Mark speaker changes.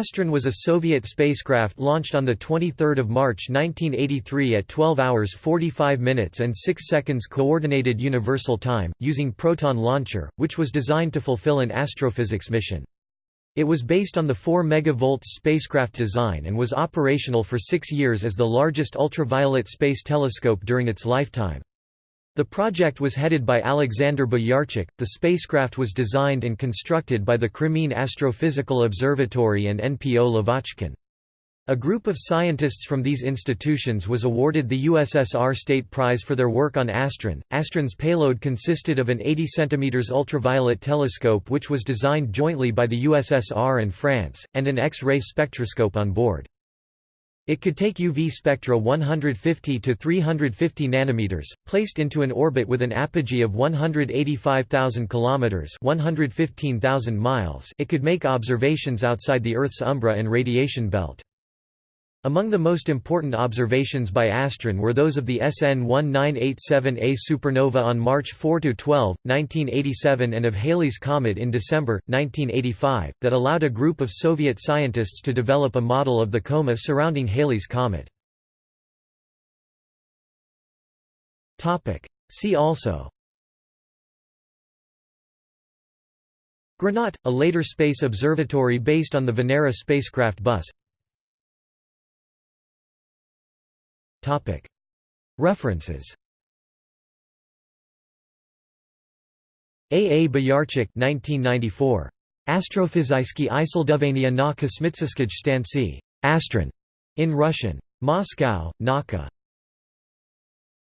Speaker 1: Astron was a Soviet spacecraft launched on 23 March 1983 at 12 hours 45 minutes and 6 seconds Coordinated Universal Time, using Proton Launcher, which was designed to fulfill an astrophysics mission. It was based on the 4 MV spacecraft design and was operational for six years as the largest ultraviolet space telescope during its lifetime. The project was headed by Alexander Boyarchuk. The spacecraft was designed and constructed by the Crimean Astrophysical Observatory and NPO Lavochkin. A group of scientists from these institutions was awarded the USSR State Prize for their work on Astron. Astron's payload consisted of an 80 cm ultraviolet telescope which was designed jointly by the USSR and France, and an X-ray spectroscope on board. It could take UV spectra 150 to 350 nanometers, placed into an orbit with an apogee of 185,000 kilometers, 115,000 miles. It could make observations outside the Earth's umbra and radiation belt. Among the most important observations by Astron were those of the SN 1987A supernova on March 4–12, 1987 and of Halley's Comet in December, 1985, that allowed a group of Soviet scientists to develop a model of the coma surrounding Halley's Comet. See also. Granat, a later space observatory based on the Venera spacecraft bus References A. A. Boyarchuk 1994. Astrofizyski Isildovania na kosmitseskij stanci Astron. In Russian. Moscow, Nauka.